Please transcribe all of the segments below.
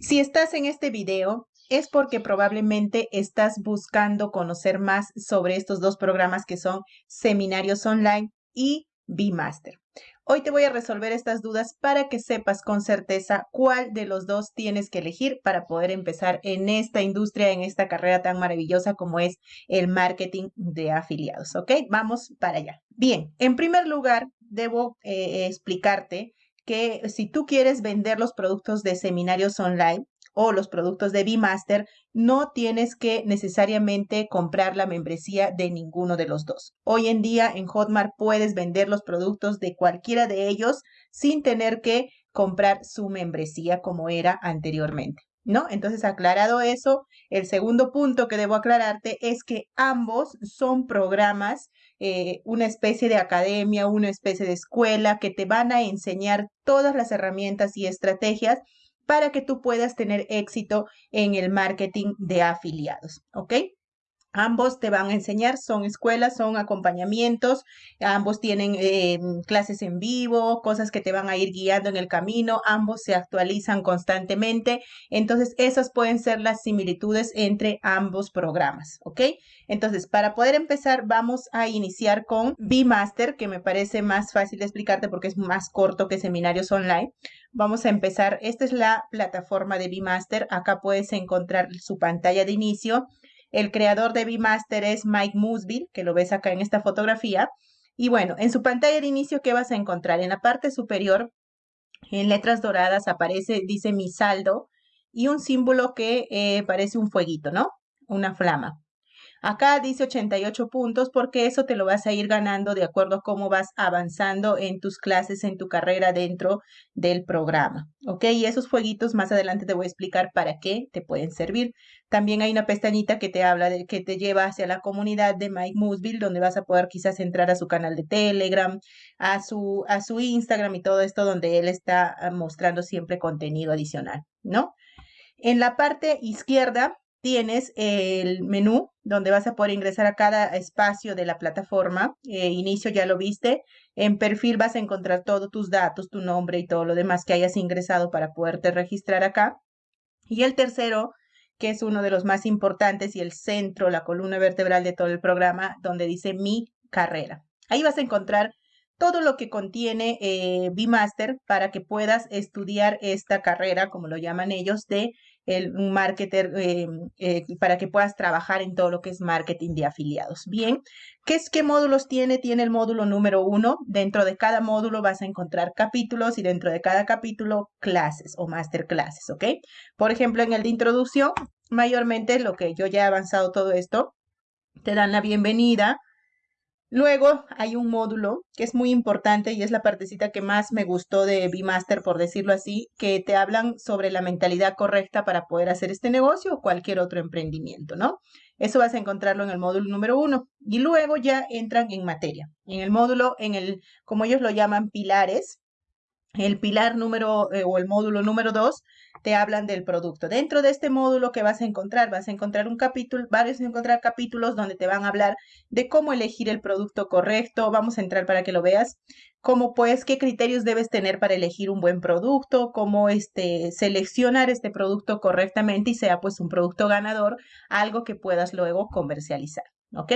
Si estás en este video es porque probablemente estás buscando conocer más sobre estos dos programas que son Seminarios Online y B-Master. Hoy te voy a resolver estas dudas para que sepas con certeza cuál de los dos tienes que elegir para poder empezar en esta industria, en esta carrera tan maravillosa como es el marketing de afiliados. ¿Ok? Vamos para allá. Bien, en primer lugar, debo eh, explicarte que si tú quieres vender los productos de seminarios online o los productos de B-Master, no tienes que necesariamente comprar la membresía de ninguno de los dos. Hoy en día en Hotmart puedes vender los productos de cualquiera de ellos sin tener que comprar su membresía como era anteriormente. ¿No? Entonces, aclarado eso, el segundo punto que debo aclararte es que ambos son programas eh, una especie de academia, una especie de escuela que te van a enseñar todas las herramientas y estrategias para que tú puedas tener éxito en el marketing de afiliados, ¿ok? Ambos te van a enseñar, son escuelas, son acompañamientos, ambos tienen eh, clases en vivo, cosas que te van a ir guiando en el camino, ambos se actualizan constantemente, entonces esas pueden ser las similitudes entre ambos programas, ¿ok? Entonces, para poder empezar, vamos a iniciar con B-Master, que me parece más fácil de explicarte porque es más corto que seminarios online. Vamos a empezar, esta es la plataforma de B-Master, acá puedes encontrar su pantalla de inicio, el creador de B-Master es Mike Musville, que lo ves acá en esta fotografía. Y bueno, en su pantalla de inicio, ¿qué vas a encontrar? En la parte superior, en letras doradas, aparece, dice mi saldo y un símbolo que eh, parece un fueguito, ¿no? Una flama. Acá dice 88 puntos porque eso te lo vas a ir ganando de acuerdo a cómo vas avanzando en tus clases, en tu carrera dentro del programa. ¿Ok? Y esos fueguitos más adelante te voy a explicar para qué te pueden servir. También hay una pestañita que te habla de que te lleva hacia la comunidad de Mike Musville, donde vas a poder quizás entrar a su canal de Telegram, a su, a su Instagram y todo esto, donde él está ah, mostrando siempre contenido adicional, ¿no? En la parte izquierda tienes el menú donde vas a poder ingresar a cada espacio de la plataforma. Eh, inicio ya lo viste. En perfil vas a encontrar todos tus datos, tu nombre y todo lo demás que hayas ingresado para poderte registrar acá. Y el tercero, que es uno de los más importantes y el centro, la columna vertebral de todo el programa, donde dice mi carrera. Ahí vas a encontrar todo lo que contiene eh, B-Master para que puedas estudiar esta carrera, como lo llaman ellos, de el, marketer eh, eh, para que puedas trabajar en todo lo que es marketing de afiliados. Bien, ¿qué, es, ¿qué módulos tiene? Tiene el módulo número uno. Dentro de cada módulo vas a encontrar capítulos y dentro de cada capítulo clases o masterclasses, ¿ok? Por ejemplo, en el de introducción, mayormente lo que yo ya he avanzado todo esto, te dan la bienvenida, Luego hay un módulo que es muy importante y es la partecita que más me gustó de B-Master, por decirlo así, que te hablan sobre la mentalidad correcta para poder hacer este negocio o cualquier otro emprendimiento, ¿no? Eso vas a encontrarlo en el módulo número uno. Y luego ya entran en materia. En el módulo, en el, como ellos lo llaman, pilares, el pilar número eh, o el módulo número 2 te hablan del producto. Dentro de este módulo que vas a encontrar, vas a encontrar un capítulo, varios a encontrar capítulos donde te van a hablar de cómo elegir el producto correcto. Vamos a entrar para que lo veas. Cómo pues, qué criterios debes tener para elegir un buen producto, cómo este, seleccionar este producto correctamente y sea pues un producto ganador, algo que puedas luego comercializar. ¿Ok?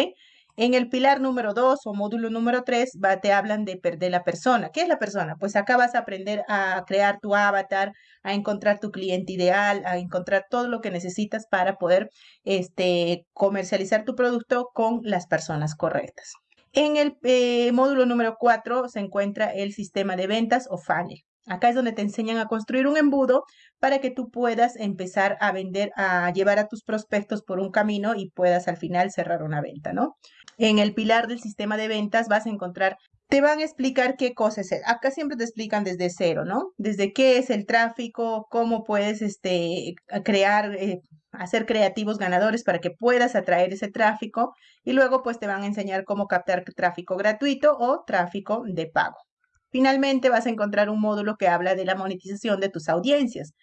En el pilar número 2 o módulo número 3 va, te hablan de, perder la persona. ¿Qué es la persona? Pues acá vas a aprender a crear tu avatar, a encontrar tu cliente ideal, a encontrar todo lo que necesitas para poder este, comercializar tu producto con las personas correctas. En el eh, módulo número 4 se encuentra el sistema de ventas o funnel. Acá es donde te enseñan a construir un embudo para que tú puedas empezar a vender, a llevar a tus prospectos por un camino y puedas al final cerrar una venta, ¿no? En el pilar del sistema de ventas vas a encontrar, te van a explicar qué cosa es. Acá siempre te explican desde cero, ¿no? Desde qué es el tráfico, cómo puedes este, crear, eh, hacer creativos ganadores para que puedas atraer ese tráfico y luego pues te van a enseñar cómo captar tráfico gratuito o tráfico de pago. Finalmente vas a encontrar un módulo que habla de la monetización de tus audiencias.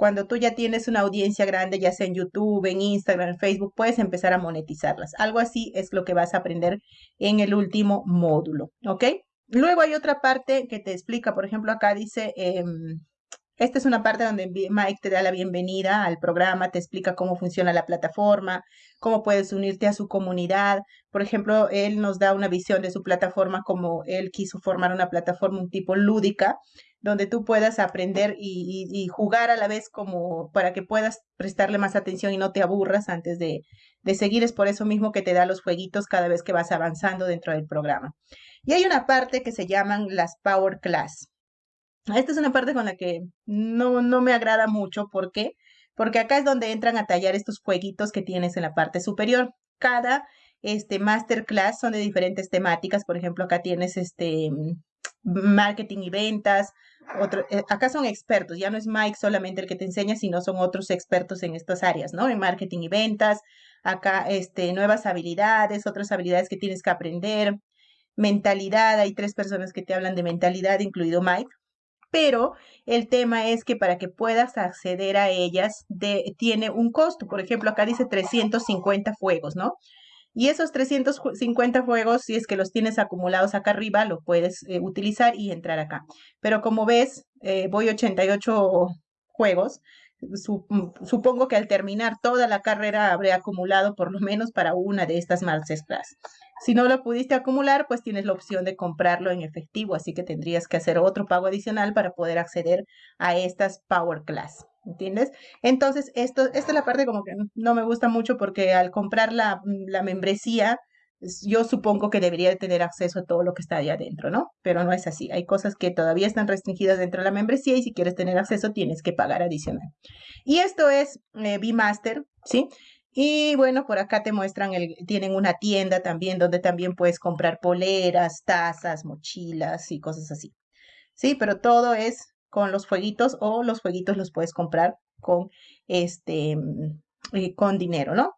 Cuando tú ya tienes una audiencia grande, ya sea en YouTube, en Instagram, en Facebook, puedes empezar a monetizarlas. Algo así es lo que vas a aprender en el último módulo, ¿ok? Luego hay otra parte que te explica, por ejemplo, acá dice em, Esta es una parte donde Mike te da la bienvenida al programa, te explica cómo funciona la plataforma, cómo puedes unirte a su comunidad. Por ejemplo, él nos da una visión de su plataforma como él quiso formar una plataforma un tipo lúdica, donde tú puedas aprender y, jugar a la vez como para que puedas prestarle más atención y no te aburras antes de, de seguir. Es por eso mismo que te da los jueguitos cada vez que vas avanzando dentro del programa. Y hay una parte que se llaman las Power Class. Esta es una parte con la que no, no me agrada mucho. ¿Por qué? Porque acá es donde entran a tallar estos jueguitos que tienes en la parte superior. Cada este, masterclass son de diferentes temáticas. Por ejemplo, acá tienes este marketing y ventas. Otro, eh, acá son expertos, ya no es Mike solamente el que te enseña, sino son otros expertos en estas áreas, ¿no? En marketing y ventas. Acá, este, nuevas habilidades, otras habilidades que tienes que aprender. Mentalidad, hay tres personas que te hablan de mentalidad, incluido Mike pero el tema es que para que puedas acceder a ellas de, tiene un costo. Por ejemplo, acá dice 350 fuegos, ¿no? Y esos 350 fuegos, si es que los tienes acumulados acá arriba, lo puedes eh, utilizar y entrar acá. Pero como ves, eh, voy 88 juegos. supongo que al terminar toda la carrera habré acumulado por lo menos para una de estas Masterclass. Si no lo pudiste acumular, pues tienes la opción de comprarlo en efectivo, así que tendrías que hacer otro pago adicional para poder acceder a estas Power Class. ¿Entiendes? Entonces, esto, esta es la parte como que no me gusta mucho porque al comprar la, la membresía, yo supongo que debería tener acceso a todo lo que está ahí adentro, ¿no? Pero no es así. Hay cosas que todavía están restringidas dentro de la membresía y si quieres tener acceso tienes que pagar adicional. Y esto es eh, B-Master, ¿sí? Y bueno, por acá te muestran, el, tienen una tienda también donde también puedes comprar poleras, tazas, mochilas y cosas así. Sí, pero todo es con los jueguitos o los jueguitos los puedes comprar con este mm, eh, con dinero, ¿no?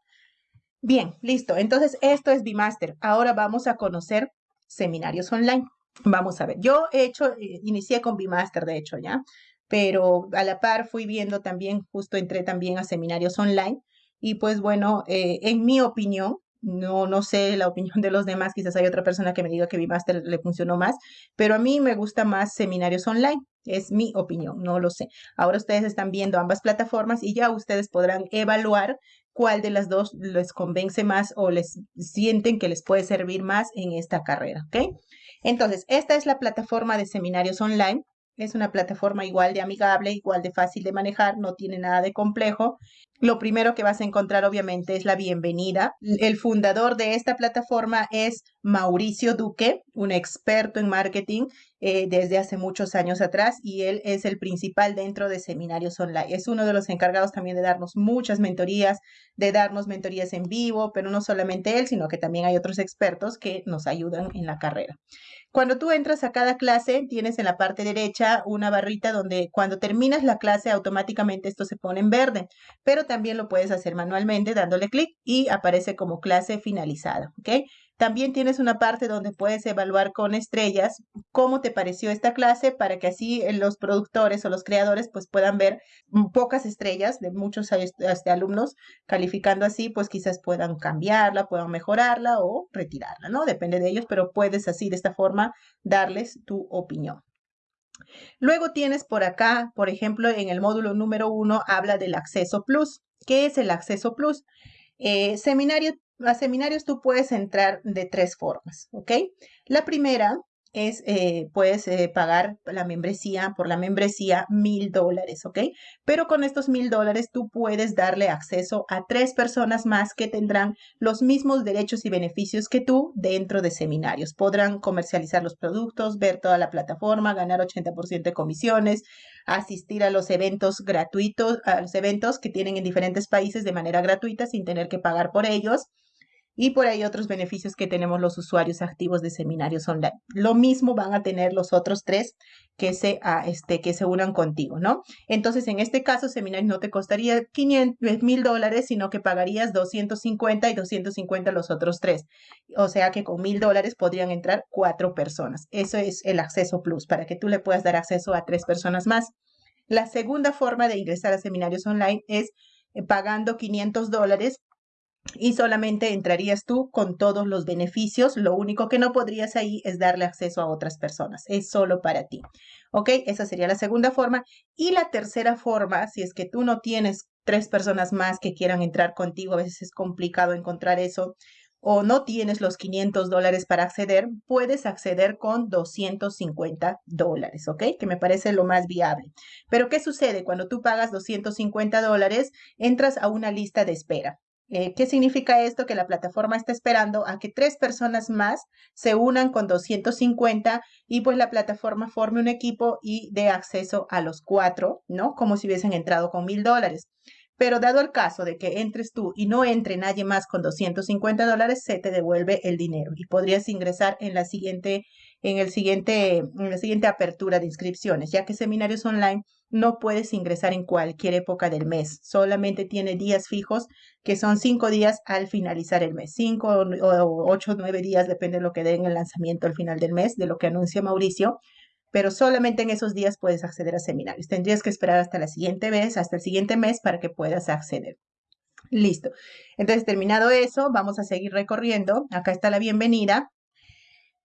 Bien, listo. Entonces, esto es Bimaster. Ahora vamos a conocer seminarios online. Vamos a ver. Yo he hecho, eh, inicié con Bimaster, de hecho, ¿ya? Pero a la par fui viendo también, justo entré también a seminarios online y pues bueno, eh, en mi opinión, no, no sé la opinión de los demás, quizás hay otra persona que me diga que mi máster le funcionó más, pero a mí me gusta más seminarios online, es mi opinión, no lo sé. Ahora ustedes están viendo ambas plataformas y ya ustedes podrán evaluar cuál de las dos les convence más o les sienten que les puede servir más en esta carrera, ¿ok? Entonces, esta es la plataforma de seminarios online. Es una plataforma igual de amigable, igual de fácil de manejar, no tiene nada de complejo. Lo primero que vas a encontrar obviamente es la bienvenida. El fundador de esta plataforma es Mauricio Duque, un experto en marketing eh, desde hace muchos años atrás y él es el principal dentro de seminarios online. Es uno de los encargados también de darnos muchas mentorías, de darnos mentorías en vivo, pero no solamente él, sino que también hay otros expertos que nos ayudan en la carrera. Cuando tú entras a cada clase, tienes en la parte derecha una barrita donde cuando terminas la clase automáticamente esto se pone en verde, pero también lo puedes hacer manualmente dándole clic y aparece como clase finalizada. También tienes una parte donde puedes evaluar con estrellas cómo te pareció esta clase para que así eh, los productores o los creadores pues puedan ver pocas estrellas de muchos este, alumnos calificando así, pues quizás puedan cambiarla, puedan mejorarla o retirarla, ¿no? Depende de ellos, pero puedes así de esta forma darles tu opinión. Luego tienes por acá, por ejemplo, en el módulo número uno habla del acceso plus. ¿Qué es el acceso plus? Eh, seminario a seminarios tú puedes entrar de tres formas, ¿ok? La primera es, eh, puedes eh, pagar la membresía, por la membresía, mil dólares, ¿ok? Pero con estos mil dólares tú puedes darle acceso a tres personas más que tendrán los mismos derechos y beneficios que tú dentro de seminarios. Podrán comercializar los productos, ver toda la plataforma, ganar 80% de comisiones, asistir a los eventos gratuitos, a los eventos que tienen en diferentes países de manera gratuita sin tener que pagar por ellos y por ahí otros beneficios que tenemos los usuarios activos de seminarios online. Lo mismo van a tener los otros tres que se, ah, este, que se unan contigo, ¿no? Entonces, en este caso, seminario no te costaría 500 mil dólares, sino que pagarías 250 y 250 los otros tres. O sea que con mil dólares podrían entrar cuatro personas. Eso es el acceso plus, para que tú le puedas dar acceso a tres personas más. La segunda forma de ingresar a seminarios online es eh, pagando 500 dólares y solamente entrarías tú con todos los beneficios. Lo único que no podrías ahí es darle acceso a otras personas. Es solo para ti. ¿Ok? Esa sería la segunda forma. Y la tercera forma, si es que tú no tienes tres personas más que quieran entrar contigo, a veces es complicado encontrar eso, o no tienes los 500 dólares para acceder, puedes acceder con 250 dólares, ¿ok? Que me parece lo más viable. Pero ¿qué sucede? Cuando tú pagas 250 dólares, entras a una lista de espera. Eh, ¿Qué significa esto? Que la plataforma está esperando a que tres personas más se unan con 250 y pues la plataforma forme un equipo y dé acceso a los cuatro, ¿no? Como si hubiesen entrado con mil dólares. Pero dado el caso de que entres tú y no entre nadie más con 250 dólares, se te devuelve el dinero y podrías ingresar en la siguiente, en el siguiente, en la siguiente apertura de inscripciones, ya que seminarios online no puedes ingresar en cualquier época del mes. Solamente tiene días fijos que son cinco días al finalizar el mes. Cinco o ocho o nueve días, depende de lo que den el lanzamiento al final del mes, de lo que anuncia Mauricio pero solamente en esos días puedes acceder a seminarios. Tendrías que esperar hasta la siguiente vez, hasta el siguiente mes para que puedas acceder. Listo. Entonces, terminado eso, vamos a seguir recorriendo. Acá está la bienvenida.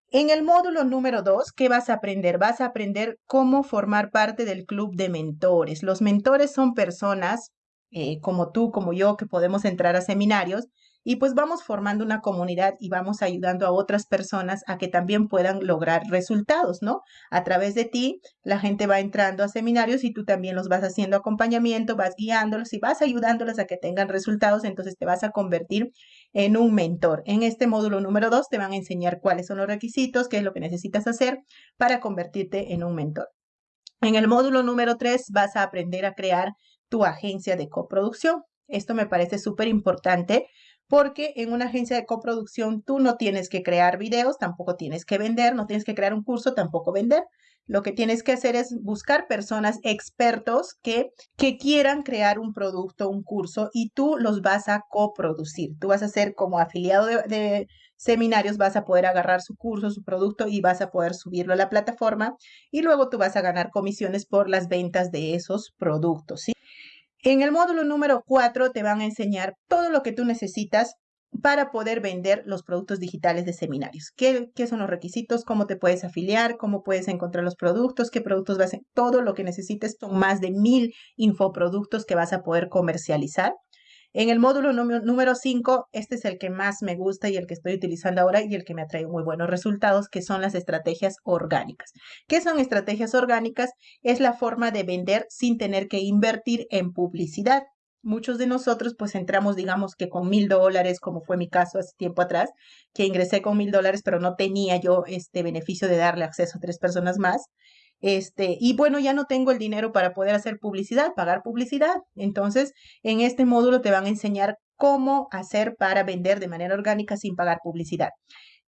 En el módulo número 2, ¿qué vas a aprender? Vas a aprender cómo formar parte del club de mentores. Los mentores son personas eh, como tú, como yo, que podemos entrar a seminarios y pues vamos formando una comunidad y vamos ayudando a otras personas a que también puedan lograr resultados, ¿no? A través de ti, la gente va entrando a seminarios y tú también los vas haciendo acompañamiento, vas guiándolos y vas ayudándolos a que tengan resultados, entonces te vas a convertir en un mentor. En este módulo número 2 te van a enseñar cuáles son los requisitos, qué es lo que necesitas hacer para convertirte en un mentor. En el módulo número 3 vas a aprender a crear tu agencia de coproducción. Esto me parece súper importante porque en una agencia de coproducción tú no tienes que crear videos, tampoco tienes que vender, no tienes que crear un curso, tampoco vender. Lo que tienes que hacer es buscar personas expertos que, que quieran crear un producto, un curso, y tú los vas a coproducir. Tú vas a ser como afiliado de, seminarios, vas a poder agarrar su curso, su producto y vas a poder subirlo a la plataforma y luego tú vas a ganar comisiones por las ventas de esos productos. En el módulo número 4 te van a enseñar todo lo que tú necesitas para poder vender los productos digitales de seminarios. ¿Qué, ¿Qué, son los requisitos? ¿Cómo te puedes afiliar? ¿Cómo puedes encontrar los productos? ¿Qué productos vas a... Todo lo que necesites son más de mil infoproductos que vas a poder comercializar. En el módulo número 5, este es el que más me gusta y el que estoy utilizando ahora y el que me ha traído muy buenos resultados, que son las estrategias orgánicas. ¿Qué son estrategias orgánicas? Es la forma de vender sin tener que invertir en publicidad. Muchos de nosotros pues entramos digamos que con mil dólares, como fue mi caso hace tiempo atrás, que ingresé con mil dólares, pero no tenía yo este beneficio de darle acceso a tres personas más. Este, y bueno, ya no tengo el dinero para poder hacer publicidad, pagar publicidad. Entonces, en este módulo te van a enseñar cómo hacer para vender de manera orgánica sin pagar publicidad.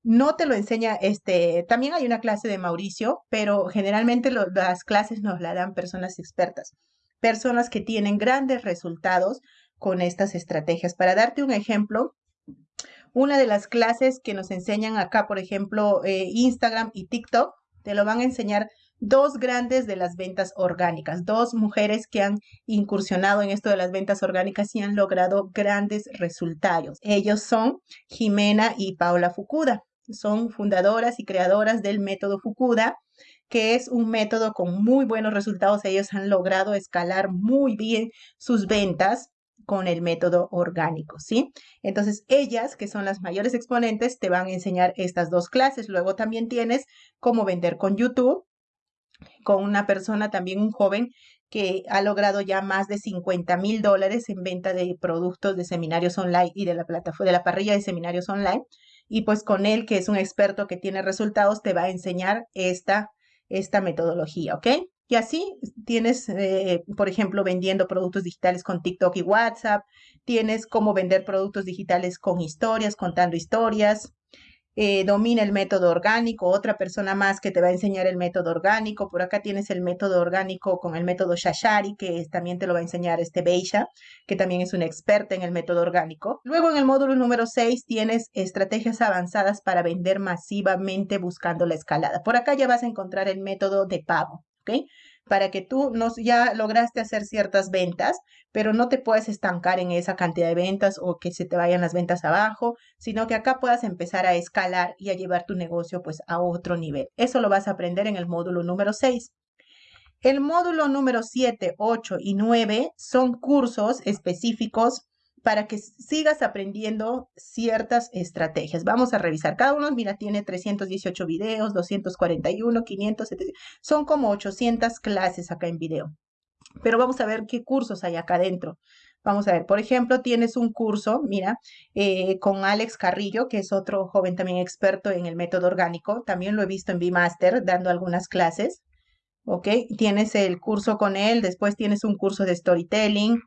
No te lo enseña, este, también hay una clase de Mauricio, pero generalmente las clases nos la dan personas expertas, personas que tienen grandes resultados con estas estrategias. Para darte un ejemplo, una de las clases que nos enseñan acá, por ejemplo, eh, Instagram y TikTok, te lo van a enseñar dos grandes de las ventas orgánicas, dos mujeres que han incursionado en esto de las ventas orgánicas y han logrado grandes resultados. Ellos son Jimena y Paula Fukuda. Son fundadoras y creadoras del método Fukuda, que es un método con muy buenos resultados. Ellos han logrado escalar muy bien sus ventas con el método orgánico, ¿sí? Entonces, ellas, que son las mayores exponentes, te van a enseñar estas dos clases. Luego también tienes cómo vender con YouTube, con una persona, también un joven, que ha logrado ya más de 50 mil dólares en venta de productos de seminarios online y de la plataforma, de la parrilla de seminarios online. Y pues con él, que es un experto que tiene resultados, te va a enseñar esta, esta metodología, ¿ok? Y así tienes, eh, por ejemplo, vendiendo productos digitales con TikTok y WhatsApp, tienes cómo vender productos digitales con historias, contando historias, eh, domina el método orgánico, otra persona más que te va a enseñar el método orgánico. Por acá tienes el método orgánico con el método Shashari, que también te lo va a enseñar este Beisha, que también es una experta en el método orgánico. Luego en el módulo número 6 tienes estrategias avanzadas para vender masivamente buscando la escalada. Por acá ya vas a encontrar el método de pago. Para que tú nos, ya lograste hacer ciertas ventas, pero no te puedes estancar en esa cantidad de ventas o que se te vayan las ventas abajo, sino que acá puedas empezar a escalar y a llevar tu negocio pues a otro nivel. Eso lo vas a aprender en el módulo número 6. El módulo número 7, 8 y 9 son cursos específicos para que sigas aprendiendo ciertas estrategias. Vamos a revisar. Cada uno, mira, tiene 318 videos, 241, 500, Son como 800 clases acá en video. Pero vamos a ver qué cursos hay acá adentro. Vamos a ver, por ejemplo, tienes un curso, mira, eh, con Alex Carrillo, que es otro joven también experto en el método orgánico. También lo he visto en Vmaster dando algunas clases. ¿Ok? Tienes el curso con él, después tienes un curso de storytelling,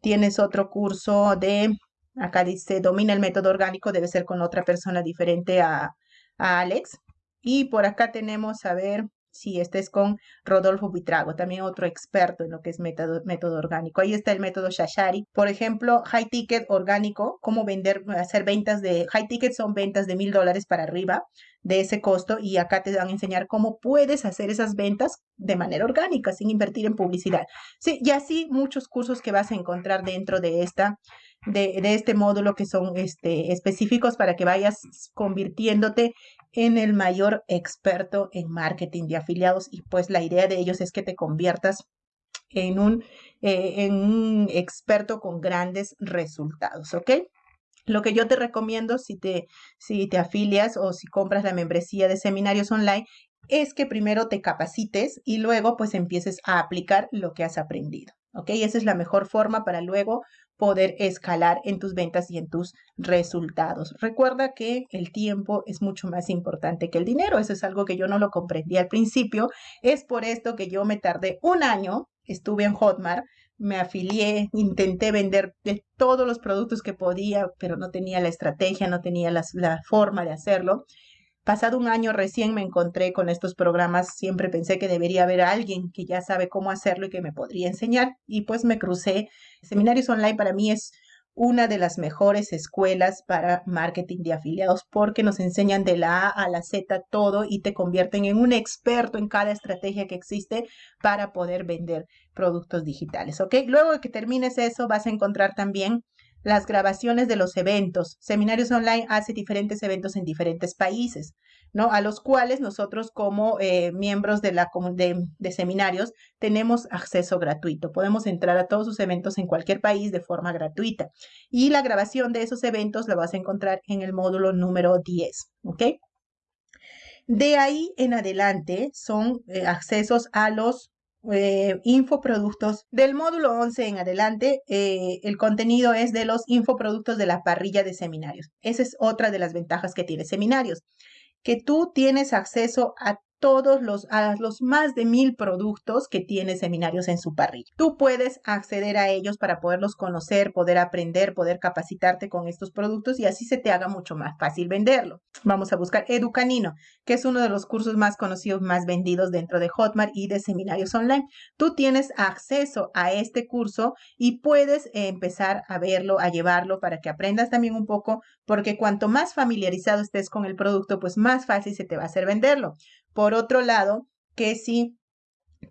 tienes otro curso de, acá dice, domina el método orgánico, debe ser con otra persona diferente a, Alex. Y por acá tenemos, a ver, si este es con Rodolfo Buitrago, también otro experto en lo que es método, método orgánico. Ahí está el método Shashari. Por ejemplo, high ticket orgánico, cómo vender, hacer ventas de high ticket son ventas de mil dólares para arriba de ese costo y acá te van a enseñar cómo puedes hacer esas ventas de manera orgánica sin invertir en publicidad. Sí, y así muchos cursos que vas a encontrar dentro de esta de, de, este módulo que son este, específicos para que vayas convirtiéndote en el mayor experto en marketing de afiliados y pues la idea de ellos es que te conviertas en un, eh, en un experto con grandes resultados, ¿ok? Lo que yo te recomiendo si te, si te afilias o si compras la membresía de seminarios online es que primero te capacites y luego pues empieces a aplicar lo que has aprendido. ¿Ok? Esa es la mejor forma para luego poder escalar en tus ventas y en tus resultados. Recuerda que el tiempo es mucho más importante que el dinero. Eso es algo que yo no lo comprendí al principio. Es por esto que yo me tardé un año, estuve en Hotmart, me afilié, intenté vender de todos los productos que podía, pero no tenía la estrategia, no tenía la, la forma de hacerlo. Pasado un año recién me encontré con estos programas, siempre pensé que debería haber alguien que ya sabe cómo hacerlo y que me podría enseñar y pues me crucé. Seminarios online para mí es una de las mejores escuelas para marketing de afiliados porque nos enseñan de la A a la Z todo y te convierten en un experto en cada estrategia que existe para poder vender productos digitales, ¿ok? Luego de que termines eso vas a encontrar también las grabaciones de los eventos. Seminarios Online hace diferentes eventos en diferentes países, ¿no? A los cuales nosotros como eh, miembros de, la, de, de seminarios tenemos acceso gratuito. Podemos entrar a todos sus eventos en cualquier país de forma gratuita. Y la grabación de esos eventos la vas a encontrar en el módulo número 10, ¿ok? De ahí en adelante son eh, accesos a los eh, infoproductos. Del módulo 11 en adelante, eh, el contenido es de los infoproductos de la parrilla de seminarios. Esa es otra de las ventajas que tiene seminarios, que tú tienes acceso a todos los, a los más de mil productos que tiene seminarios en su parrilla. Tú puedes acceder a ellos para poderlos conocer, poder aprender, poder capacitarte con estos productos y así se te haga mucho más fácil venderlo. Vamos a buscar Educanino, que es uno de los cursos más conocidos, más vendidos dentro de Hotmart y de seminarios online. Tú tienes acceso a este curso y puedes empezar a verlo, a llevarlo para que aprendas también un poco, porque cuanto más familiarizado estés con el producto, pues más fácil se te va a hacer venderlo. Por otro lado, que si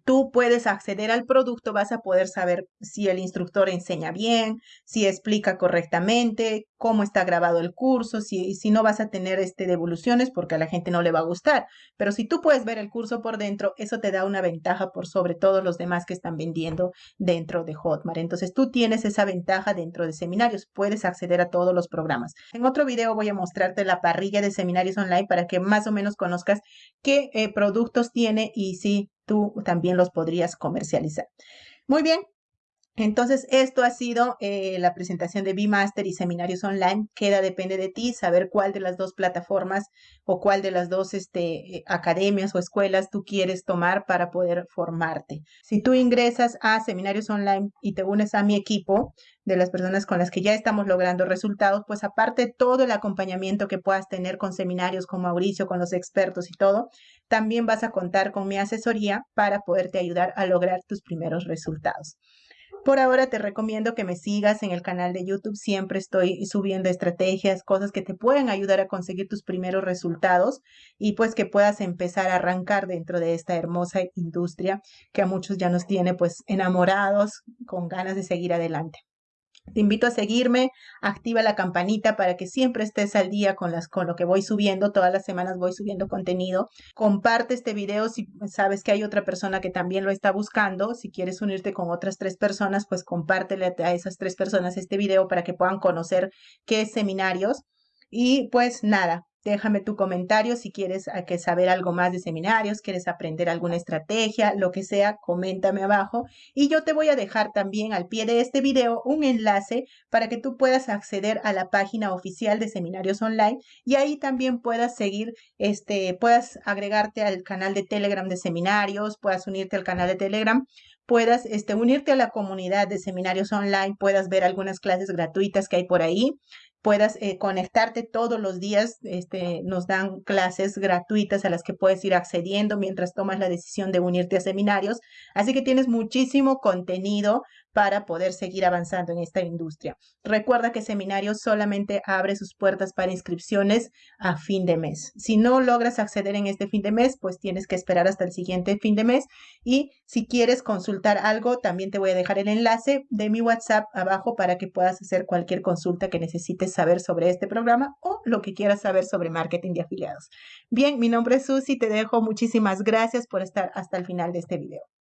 tú puedes acceder al producto, vas a poder saber si el instructor enseña bien, si explica correctamente, cómo está grabado el curso, si, si no vas a tener este, devoluciones porque a la gente no le va a gustar. Pero si tú puedes ver el curso por dentro, eso te da una ventaja por sobre todos los demás que están vendiendo dentro de Hotmart. Entonces tú tienes esa ventaja dentro de seminarios, puedes acceder a todos los programas. En otro video voy a mostrarte la parrilla de seminarios online para que más o menos conozcas qué eh, productos tiene y si tú también los podrías comercializar. Muy bien, entonces, esto ha sido eh, la presentación de Bmaster y seminarios online. Queda, depende de ti, saber cuál de las dos plataformas o cuál de las dos este, eh, academias o escuelas tú quieres tomar para poder formarte. Si tú ingresas a seminarios online y te unes a mi equipo de las personas con las que ya estamos logrando resultados, pues aparte todo el acompañamiento que puedas tener con seminarios con Mauricio, con los expertos y todo, también vas a contar con mi asesoría para poderte ayudar a lograr tus primeros resultados. Por ahora te recomiendo que me sigas en el canal de YouTube. Siempre estoy subiendo estrategias, cosas que te pueden ayudar a conseguir tus primeros resultados y pues que puedas empezar a arrancar dentro de esta hermosa industria que a muchos ya nos tiene pues enamorados, con ganas de seguir adelante. Te invito a seguirme, activa la campanita para que siempre estés al día con, las, con lo que voy subiendo. Todas las semanas voy subiendo contenido. Comparte este video si sabes que hay otra persona que también lo está buscando. Si quieres unirte con otras tres personas, pues compártele a esas tres personas este video para que puedan conocer qué seminarios. Y pues nada, Déjame tu comentario si quieres que saber algo más de seminarios, quieres aprender alguna estrategia, lo que sea, coméntame abajo. Y yo te voy a dejar también al pie de este video un enlace para que tú puedas acceder a la página oficial de seminarios online y ahí también puedas seguir, este, puedas agregarte al canal de Telegram de seminarios, puedas unirte al canal de Telegram puedas este, unirte a la comunidad de seminarios online, puedas ver algunas clases gratuitas que hay por ahí puedas eh, conectarte todos los días. Este, nos dan clases gratuitas a las que puedes ir accediendo mientras tomas la decisión de unirte a seminarios. Así que tienes muchísimo contenido para poder seguir avanzando en esta industria. Recuerda que Seminarios solamente abre sus puertas para inscripciones a fin de mes. Si no logras acceder en este fin de mes, pues tienes que esperar hasta el siguiente fin de mes. Y si quieres consultar algo, también te voy a dejar el enlace de mi WhatsApp abajo para que puedas hacer cualquier consulta que necesites saber sobre este programa o lo que quieras saber sobre marketing de afiliados. Bien, mi nombre es Susi, te dejo muchísimas gracias por estar hasta el final de este video.